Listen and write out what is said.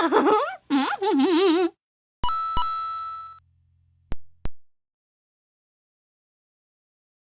Mom!